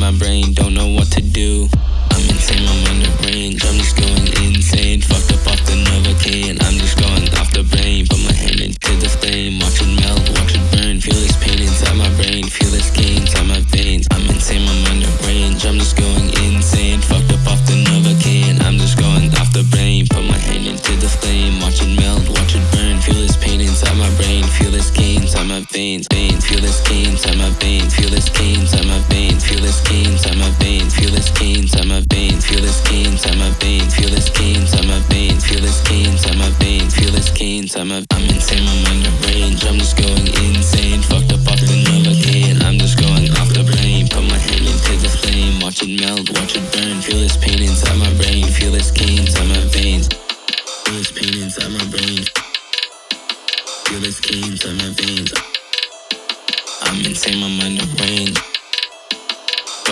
my brain, don't know what to do. I'm insane, I'm on the range, I'm just going insane. Fucked up off the Novocaine, I'm just going off the brain. Put my hand into the flame, watch it melt, watch it burn. Feel this pain inside my brain, feel this gain inside my veins. I'm insane, I'm on the range, I'm just going insane. Fucked up off the Novocaine, I'm just going off the brain. Put my hand into the flame, watch it melt, watch it burn. Feel this pain inside my brain, feel this gain inside my veins. veins. Feel this gain inside my veins, feel veins, feel this gain inside my veins. Feel this gain inside my veins, feel this gain inside my veins. Feel this gain inside my veins, feel this gain inside my. I'm insane, I'm on the range, I'm just going insane. Fucked up off the Novocaine, I'm just going off the brain. Put my hand into the flame, watch it melt, watch it burn. Feel this pain inside my brain, feel this gain inside my veins. Feel this pain inside my brain. Feel this gain inside my veins. I'm insane, I'm on the range.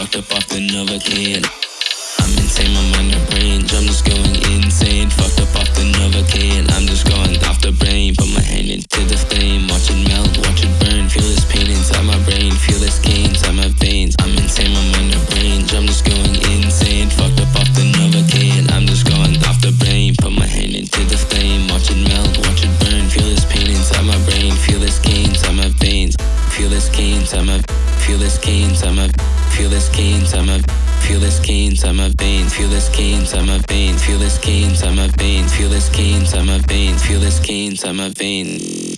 Fucked up off the Novocaine. I'm insane, I'm on the range. I'm just going insane. Fucked up off the Novocaine. I'm just going off the brain. Put my hand into the flame. Watch it melt, watch it burn. Feel this pain inside my brain. Feel this gain inside my veins. I'm insane, I'm on the range. I'm just going insane. Fucked up off the Novocaine. I'm just going off the brain. Put my hand into the flame. Watch it melt, watch it burn. Feel this pain inside my brain. Feel this gain inside my veins. Feel this gain inside my. Feel this gain inside my. Feel this gain inside my. Feel this gain inside my veins. Feel this gain inside my veins. Feel this gain inside my veins. Feel this gain inside my veins. Feel this gain inside my veins.